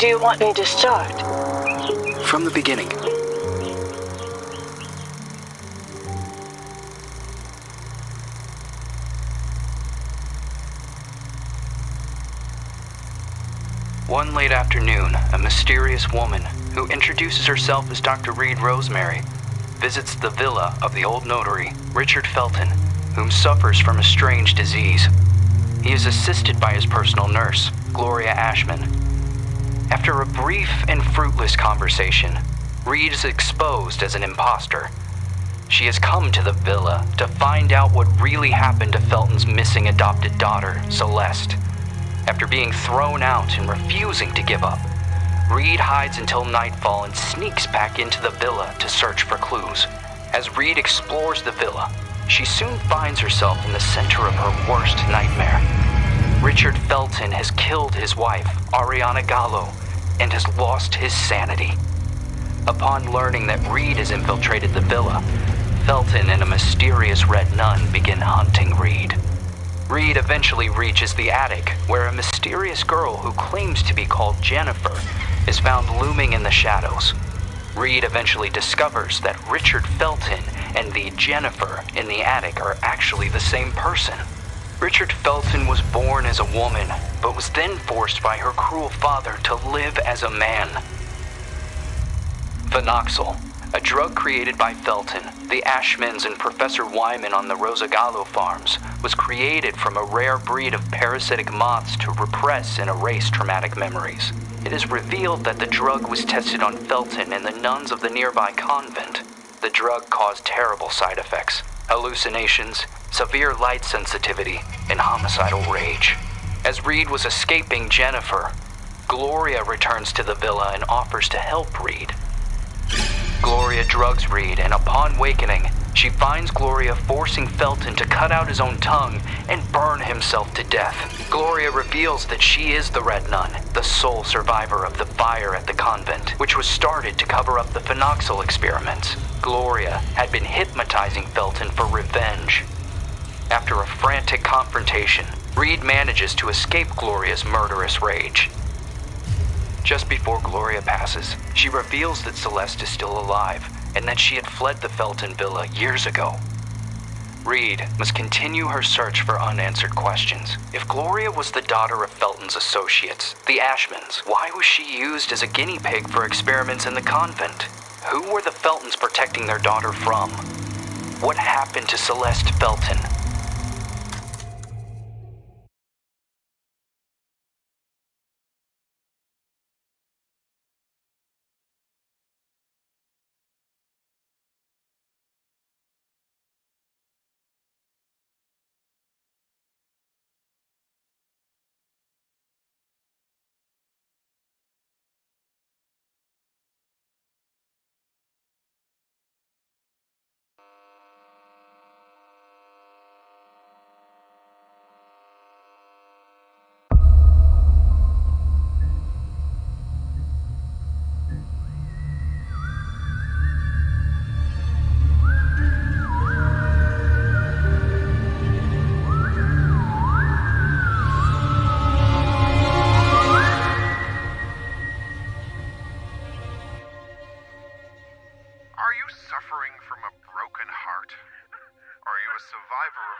do you want me to start? From the beginning. One late afternoon, a mysterious woman, who introduces herself as Dr. Reed Rosemary, visits the villa of the old notary, Richard Felton, whom suffers from a strange disease. He is assisted by his personal nurse, Gloria Ashman. After a brief and fruitless conversation, Reed is exposed as an impostor. She has come to the villa to find out what really happened to Felton's missing adopted daughter, Celeste. After being thrown out and refusing to give up, Reed hides until nightfall and sneaks back into the villa to search for clues. As Reed explores the villa, she soon finds herself in the center of her worst nightmare. Richard Felton has killed his wife, Ariana Gallo, and has lost his sanity. Upon learning that Reed has infiltrated the villa, Felton and a mysterious red nun begin hunting Reed. Reed eventually reaches the attic, where a mysterious girl who claims to be called Jennifer is found looming in the shadows. Reed eventually discovers that Richard Felton and the Jennifer in the attic are actually the same person. Richard Felton was born as a woman, but was then forced by her cruel father to live as a man. Phenoxyl, a drug created by Felton, the Ashmans, and Professor Wyman on the Rosagallo farms, was created from a rare breed of parasitic moths to repress and erase traumatic memories. It is revealed that the drug was tested on Felton and the nuns of the nearby convent. The drug caused terrible side effects hallucinations, severe light sensitivity, and homicidal rage. As Reed was escaping Jennifer, Gloria returns to the villa and offers to help Reed. Gloria drugs Reed, and upon wakening, she finds Gloria forcing Felton to cut out his own tongue and burn himself to death. Gloria reveals that she is the Red Nun, the sole survivor of the fire at the convent, which was started to cover up the phenoxyl experiments. Gloria had been hypnotizing Felton for revenge. After a frantic confrontation, Reed manages to escape Gloria's murderous rage. Just before Gloria passes, she reveals that Celeste is still alive and that she had fled the Felton villa years ago. Reed must continue her search for unanswered questions. If Gloria was the daughter of Felton's associates, the Ashmans, why was she used as a guinea pig for experiments in the convent? Who were the Feltons protecting their daughter from? What happened to Celeste Felton?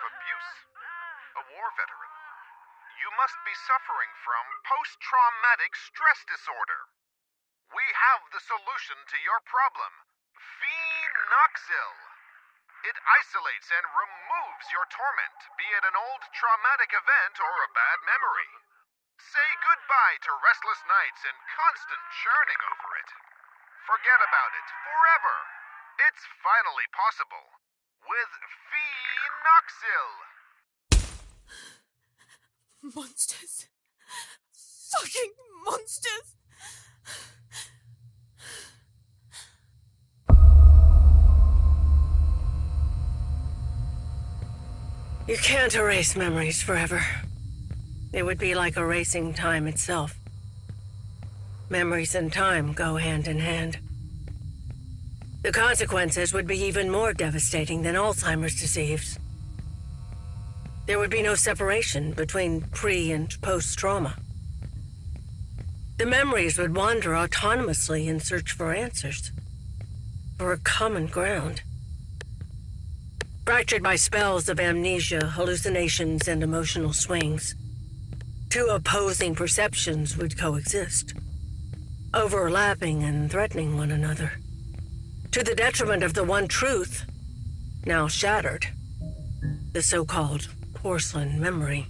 Of abuse? A war veteran? You must be suffering from post traumatic stress disorder. We have the solution to your problem Phenoxyl. It isolates and removes your torment, be it an old traumatic event or a bad memory. Say goodbye to restless nights and constant churning over it. Forget about it forever. It's finally possible with Phenoxyl. Monsters. Fucking monsters. You can't erase memories forever. It would be like erasing time itself. Memories and time go hand in hand. The consequences would be even more devastating than Alzheimer's disease. There would be no separation between pre and post-trauma. The memories would wander autonomously in search for answers, for a common ground. Fractured by spells of amnesia, hallucinations, and emotional swings, two opposing perceptions would coexist, overlapping and threatening one another. To the detriment of the one truth, now shattered, the so called porcelain memory.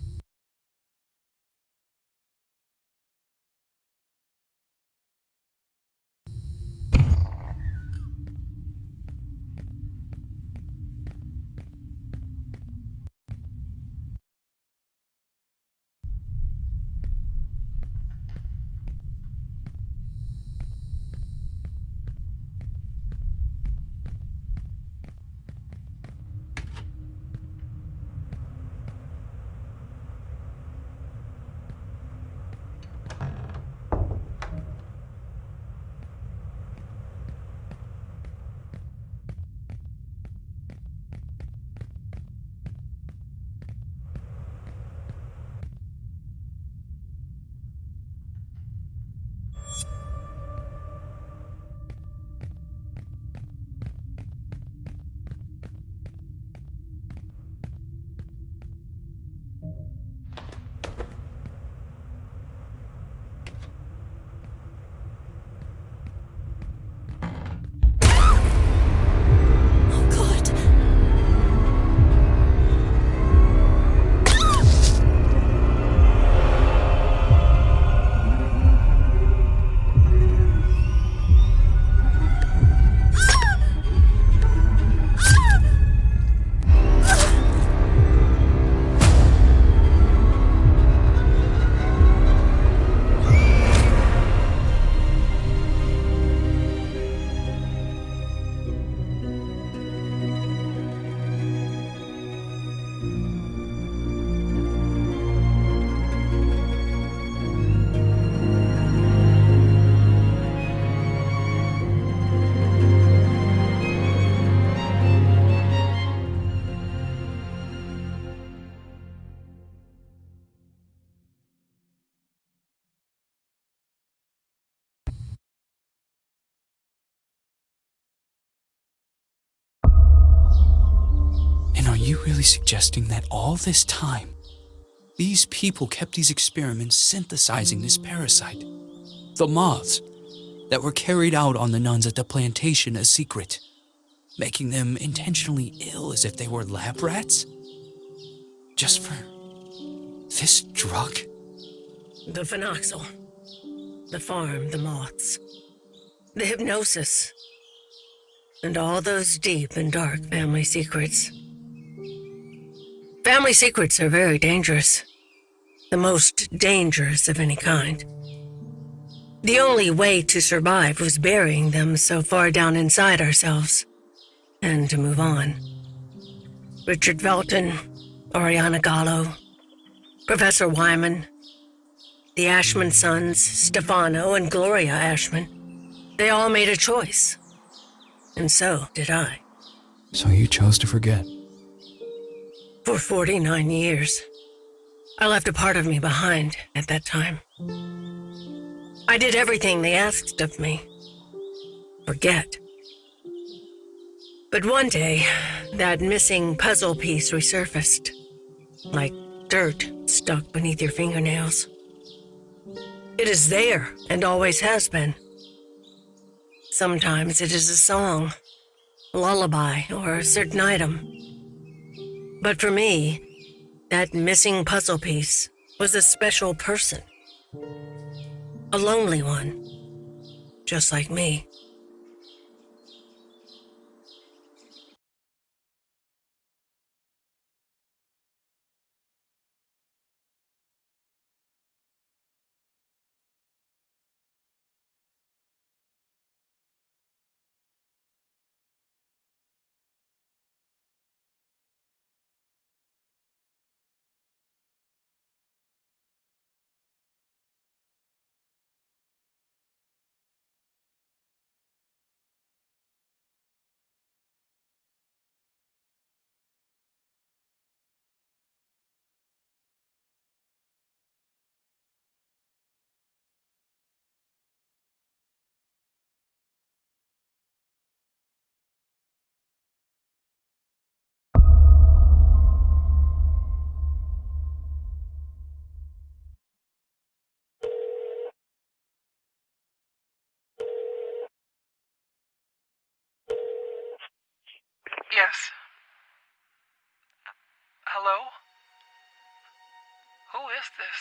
Suggesting that all this time, these people kept these experiments synthesizing this parasite? The moths that were carried out on the nuns at the plantation a secret, making them intentionally ill as if they were lab rats? Just for this drug? The phenoxyl, the farm, the moths, the hypnosis, and all those deep and dark family secrets. Family secrets are very dangerous, the most dangerous of any kind. The only way to survive was burying them so far down inside ourselves, and to move on. Richard Felton, Oriana Gallo, Professor Wyman, the Ashman sons, Stefano and Gloria Ashman, they all made a choice. And so did I. So you chose to forget. For 49 years. I left a part of me behind at that time. I did everything they asked of me. Forget. But one day, that missing puzzle piece resurfaced. Like dirt stuck beneath your fingernails. It is there and always has been. Sometimes it is a song, a lullaby, or a certain item. But for me, that missing puzzle piece was a special person. A lonely one. Just like me. Yes. Hello? Who is this?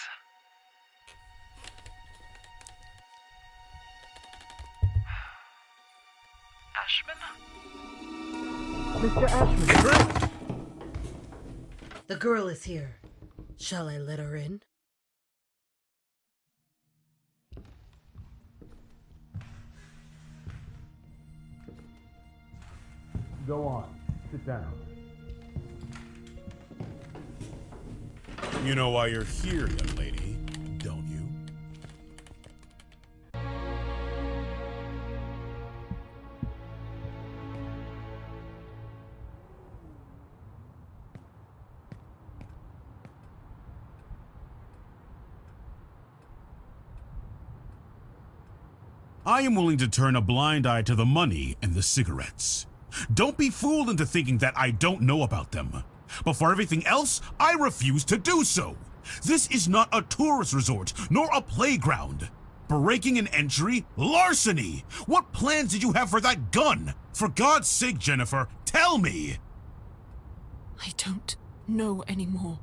Ashman? Mr. Ashman! The girl is here. Shall I let her in? Go on. Sit down. You know why you're here, young lady, don't you? I am willing to turn a blind eye to the money and the cigarettes. Don't be fooled into thinking that I don't know about them. But for everything else, I refuse to do so. This is not a tourist resort, nor a playground. Breaking an entry? Larceny! What plans did you have for that gun? For God's sake, Jennifer, tell me! I don't know anymore.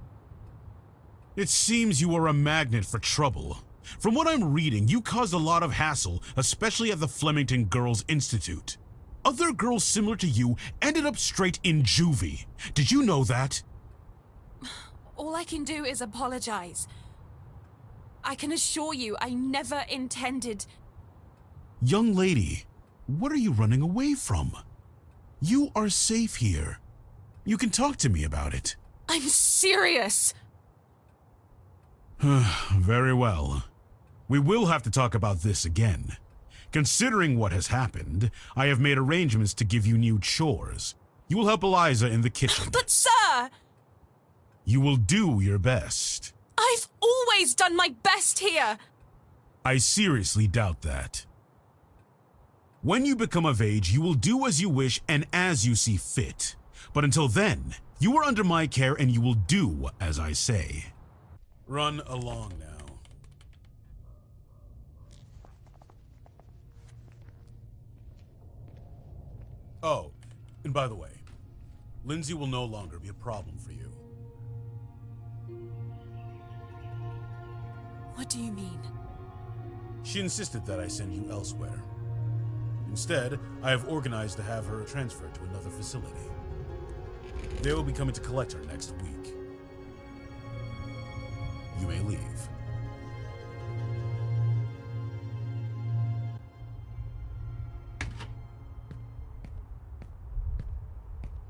It seems you are a magnet for trouble. From what I'm reading, you caused a lot of hassle, especially at the Flemington Girls Institute. Other girls similar to you ended up straight in juvie. Did you know that? All I can do is apologize. I can assure you I never intended... Young lady, what are you running away from? You are safe here. You can talk to me about it. I'm serious! Very well. We will have to talk about this again. Considering what has happened, I have made arrangements to give you new chores. You will help Eliza in the kitchen. But sir! You will do your best. I've always done my best here! I seriously doubt that. When you become of age, you will do as you wish and as you see fit. But until then, you are under my care and you will do as I say. Run along now. Oh, and by the way, Lindsay will no longer be a problem for you. What do you mean? She insisted that I send you elsewhere. Instead, I have organized to have her transferred to another facility. They will be coming to collect her next week. You may leave.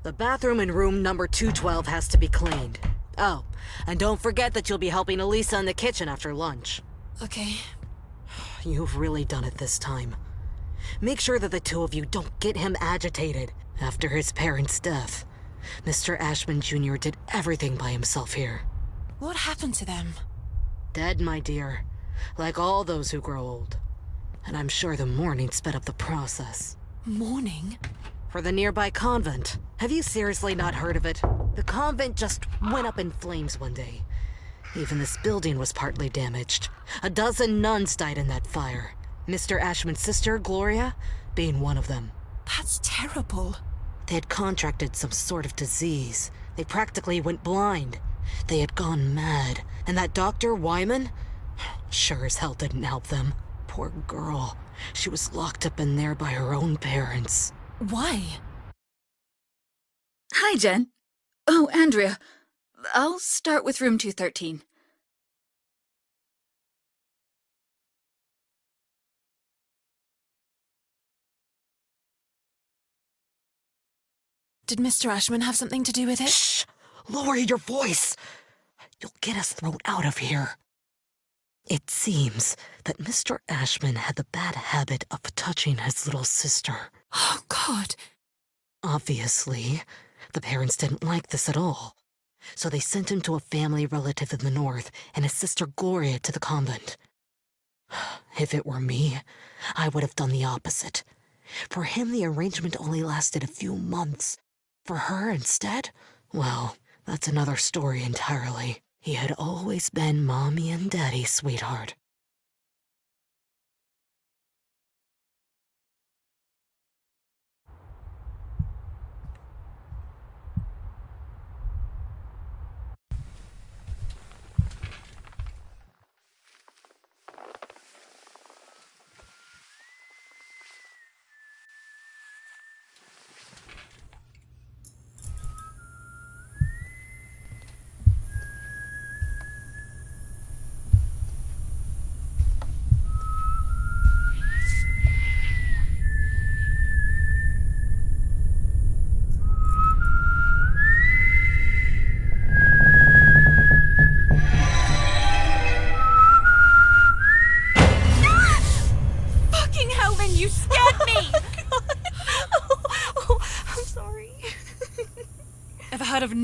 The bathroom in room number 212 has to be cleaned. Oh, and don't forget that you'll be helping Elisa in the kitchen after lunch. Okay. You've really done it this time. Make sure that the two of you don't get him agitated after his parents' death. Mr. Ashman Jr. did everything by himself here. What happened to them? Dead, my dear. Like all those who grow old. And I'm sure the mourning sped up the process. Mourning? For the nearby convent. Have you seriously not heard of it? The convent just went up in flames one day. Even this building was partly damaged. A dozen nuns died in that fire. Mr. Ashman's sister, Gloria, being one of them. That's terrible. They had contracted some sort of disease. They practically went blind. They had gone mad. And that Dr. Wyman? Sure as hell didn't help them. Poor girl. She was locked up in there by her own parents. Why? Hi, Jen. Oh, Andrea. I'll start with room 213. Did Mr. Ashman have something to do with it? Shh! Lower your voice! You'll get us thrown out of here. It seems that Mr. Ashman had the bad habit of touching his little sister. Oh, God. Obviously, the parents didn't like this at all. So they sent him to a family relative in the north and his sister Gloria to the convent. If it were me, I would have done the opposite. For him, the arrangement only lasted a few months. For her, instead, well, that's another story entirely. He had always been mommy and daddy's sweetheart.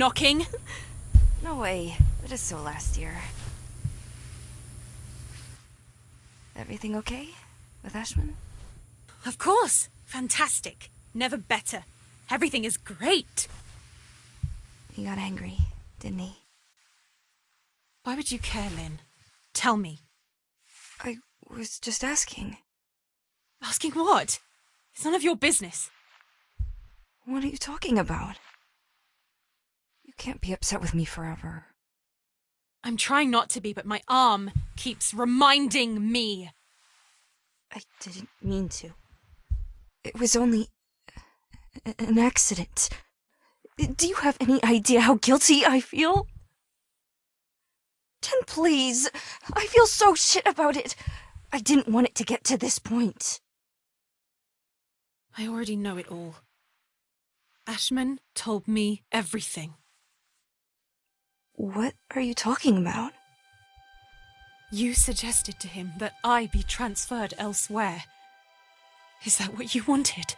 Knocking? No way. It is so last year. Everything okay with Ashman? Of course. Fantastic. Never better. Everything is great. He got angry, didn't he? Why would you care, Lynn? Tell me. I was just asking. Asking what? It's none of your business. What are you talking about? You can't be upset with me forever. I'm trying not to be, but my arm keeps reminding me. I didn't mean to. It was only an accident. Do you have any idea how guilty I feel? Jen, please. I feel so shit about it. I didn't want it to get to this point. I already know it all. Ashman told me everything. What are you talking about? You suggested to him that I be transferred elsewhere. Is that what you wanted?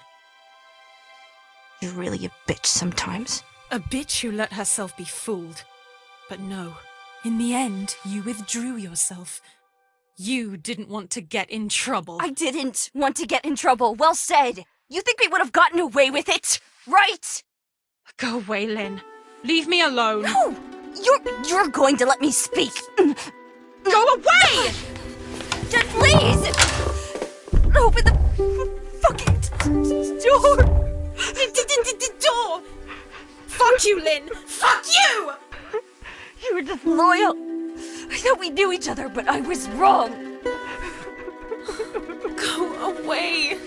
You're really a bitch sometimes. A bitch who let herself be fooled. But no, in the end, you withdrew yourself. You didn't want to get in trouble. I didn't want to get in trouble. Well said. You think we would have gotten away with it, right? Go away, Lynn. Leave me alone. No! You're you're going to let me speak. Go away! Just please! Open the fucking door! door! Fuck you, Lynn! Fuck you! You were just loyal. I thought we knew each other, but I was wrong. Go away.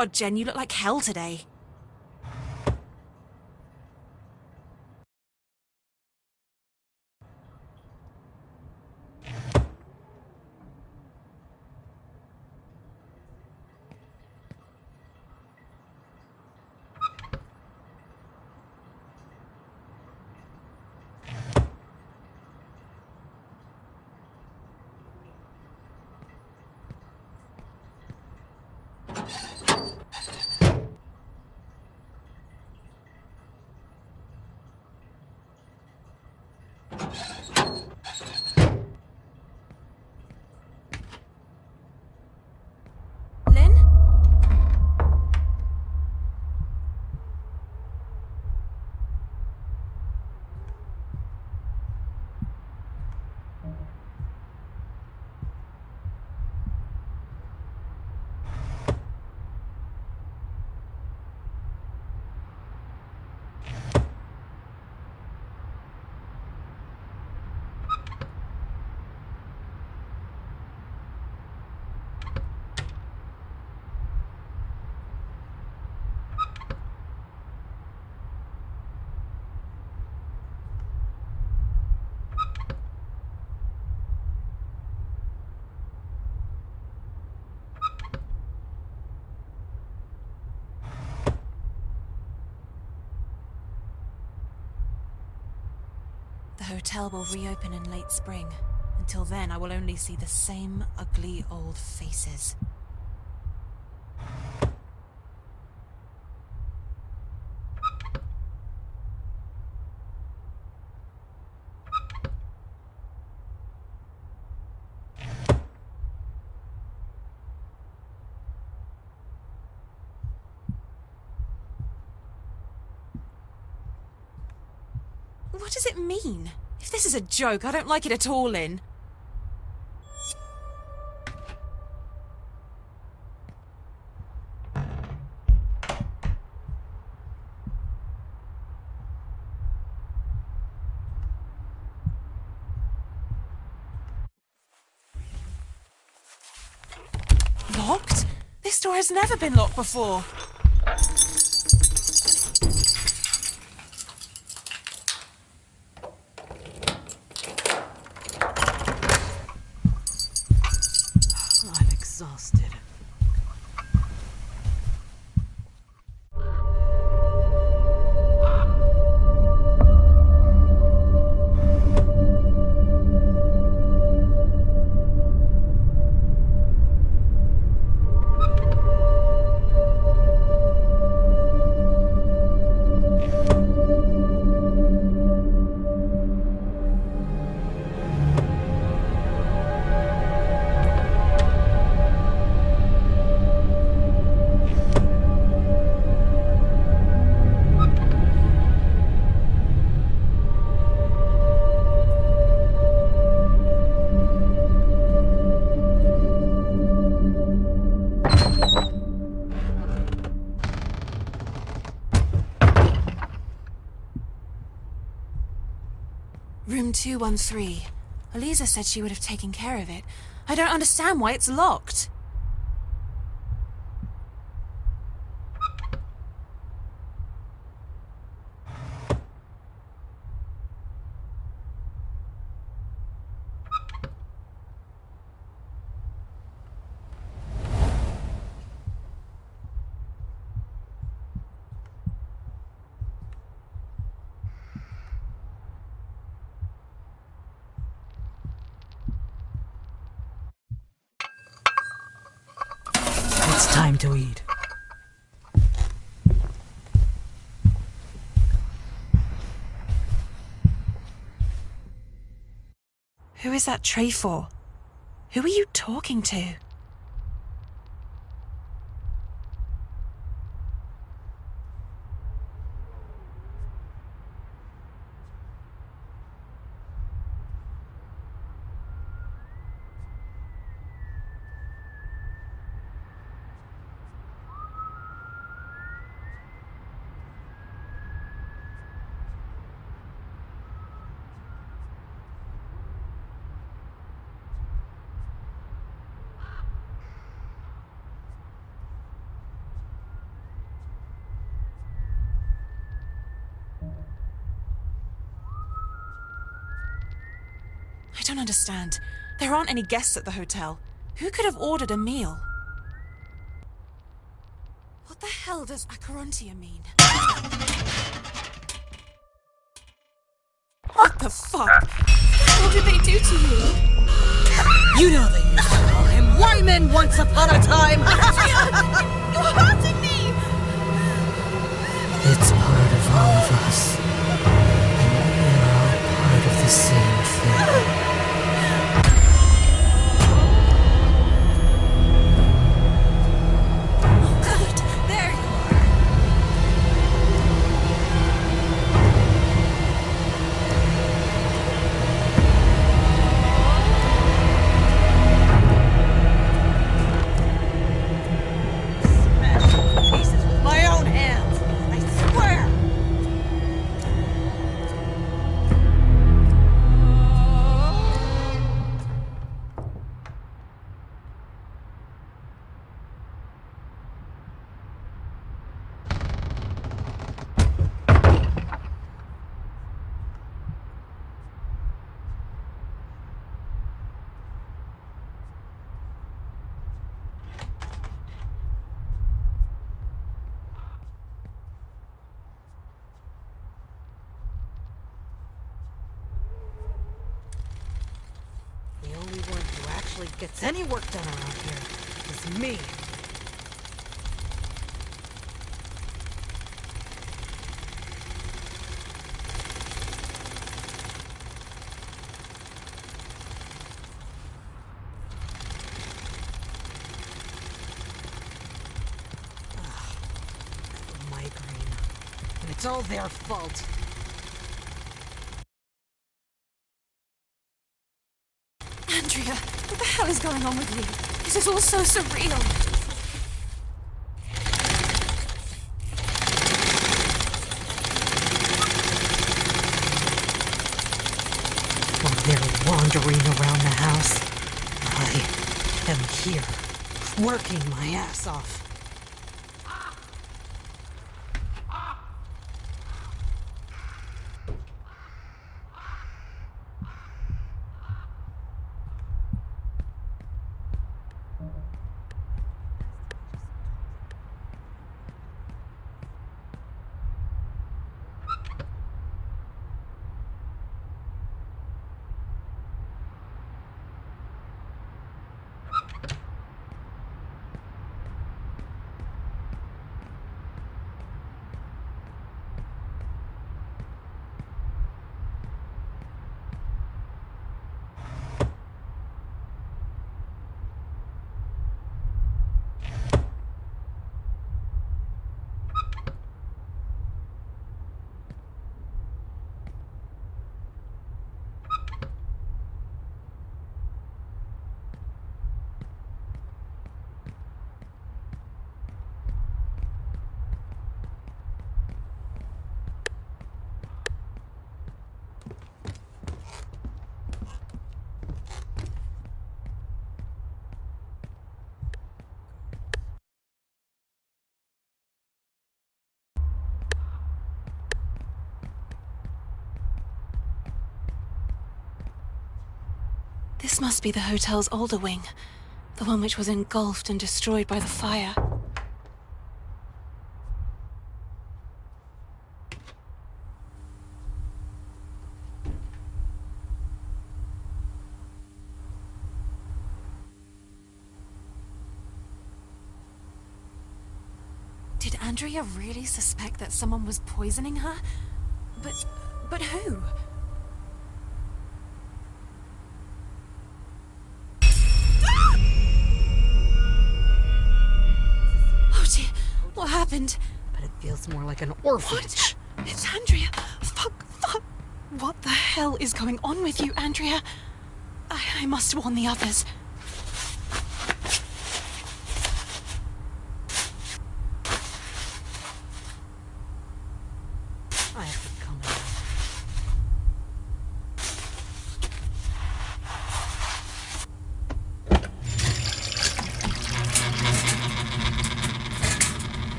God, Jen, you look like hell today. Lynn? The hotel will reopen in late spring. Until then, I will only see the same ugly old faces. What does it mean? is a joke. I don't like it at all, Lynn. Locked? This door has never been locked before. 213. Eliza said she would have taken care of it. I don't understand why it's locked. It's time to eat. Who is that tray for? Who are you talking to? Understand. There aren't any guests at the hotel. Who could have ordered a meal? What the hell does Acherontia mean? What the fuck? What did they do to you? You know they used to call him Wyman once upon a time! You're hurting me! it's part of all of us. And we are all part of the same thing. Any work done around here is me. Migraine. And it's all their fault. Andrea, what the hell is going on with you? This is all so surreal. They're wandering around the house, I am here, working my ass off. This must be the hotel's older wing. The one which was engulfed and destroyed by the fire. Did Andrea really suspect that someone was poisoning her? But... but who? Happened? But it feels more like an orphanage. What? It's Andrea. Fuck, fuck. What the hell is going on with you, Andrea? I, I must warn the others. I have to come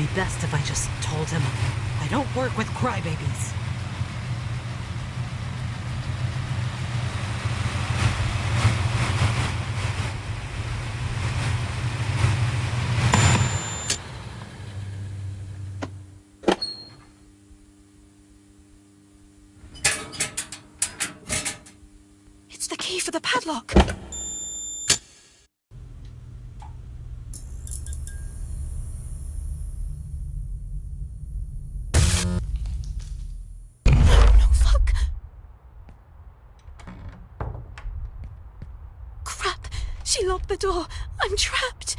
be best if I just told him I don't work with crybabies. It's the key for the padlock. No, fuck. Crap. She locked the door. I'm trapped.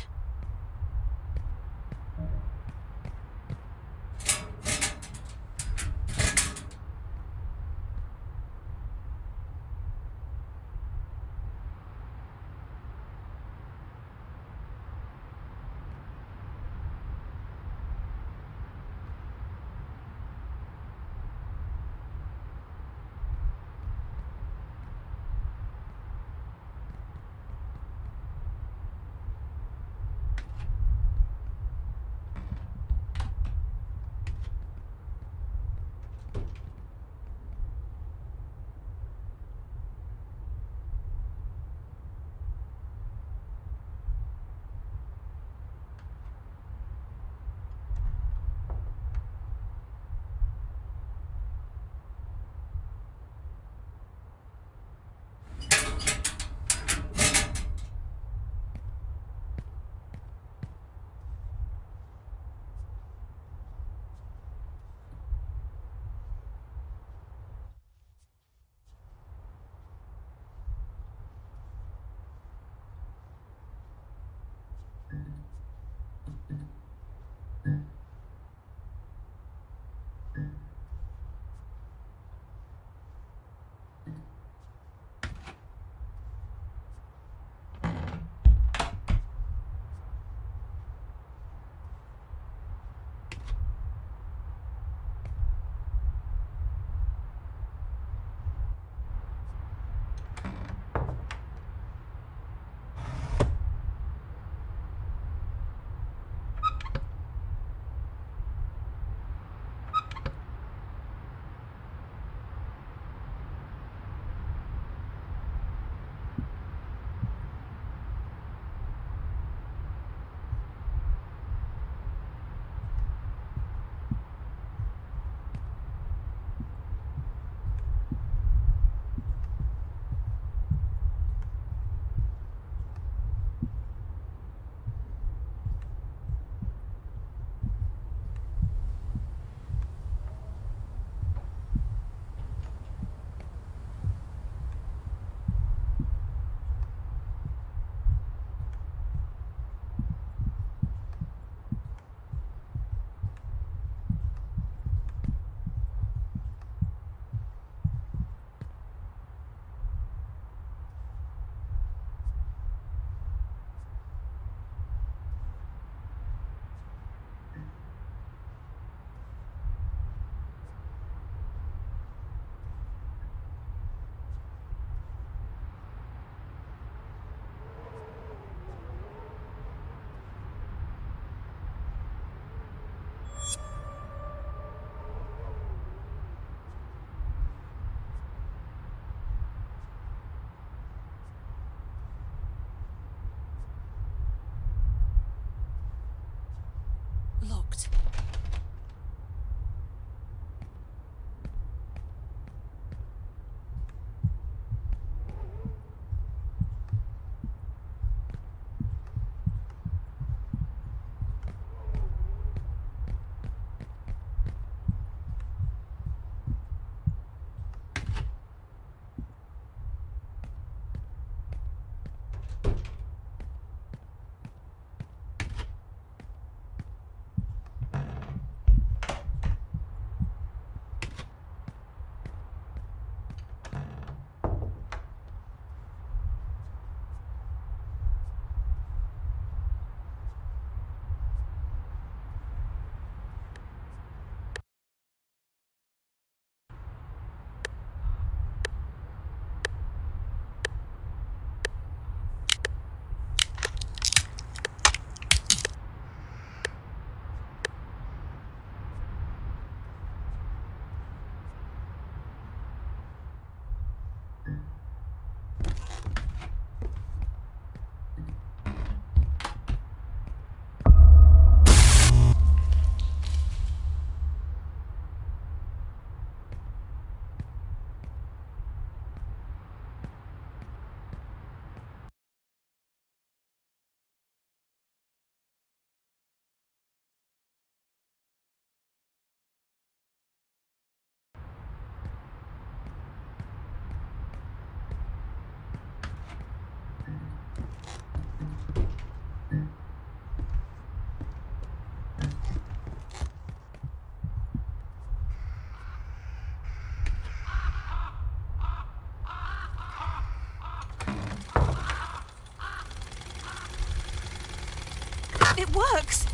Works!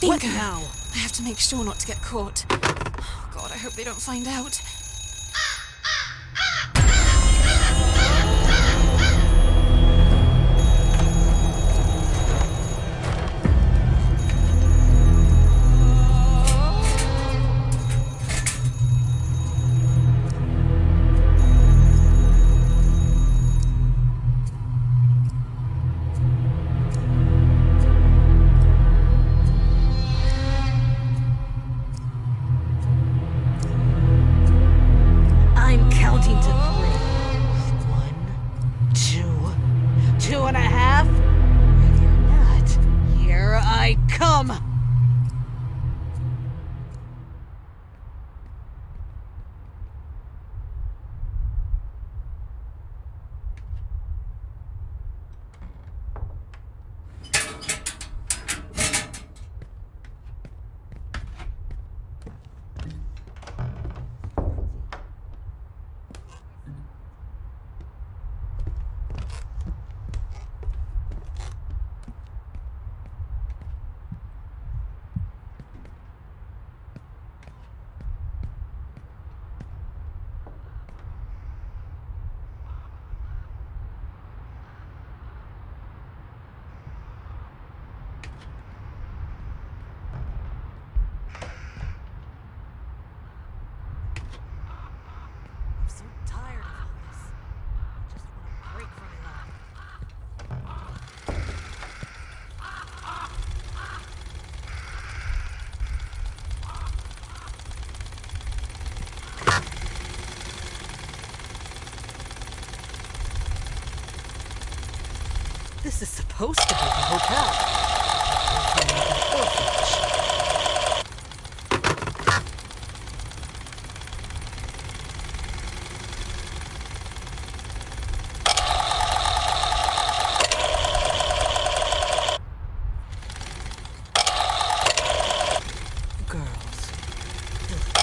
What Bingo! now? I have to make sure not to get caught. Oh, God, I hope they don't find out. Is supposed to be the hotel. It's more like an orphanage. Girls. Ugh.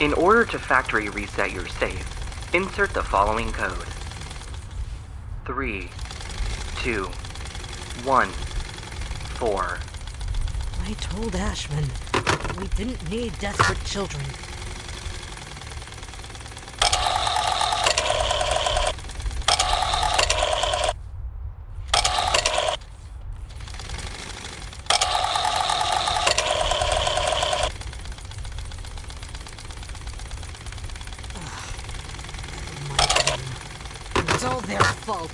In order to factory reset your safe, insert the following code 3, 2, 1, 4. I told Ashman we didn't need desperate children. It's all their fault.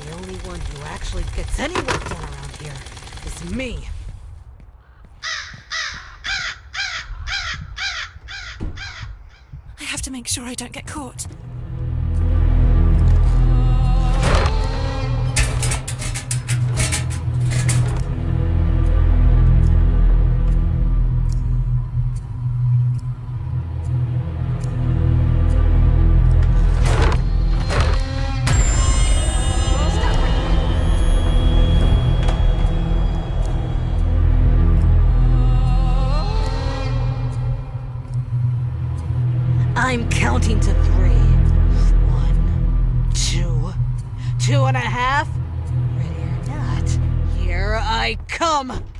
The only one who actually gets any work done around here is me. I have to make sure I don't get caught. I come.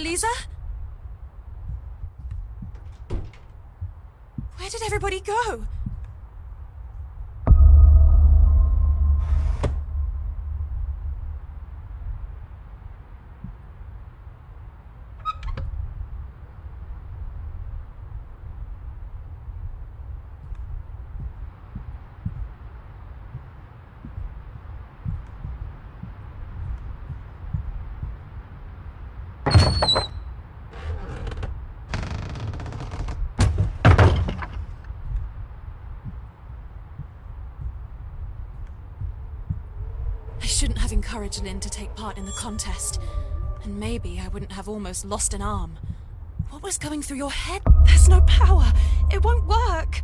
Eliza? Where did everybody go? I shouldn't have encouraged Lynn to take part in the contest. And maybe I wouldn't have almost lost an arm. What was going through your head? There's no power. It won't work.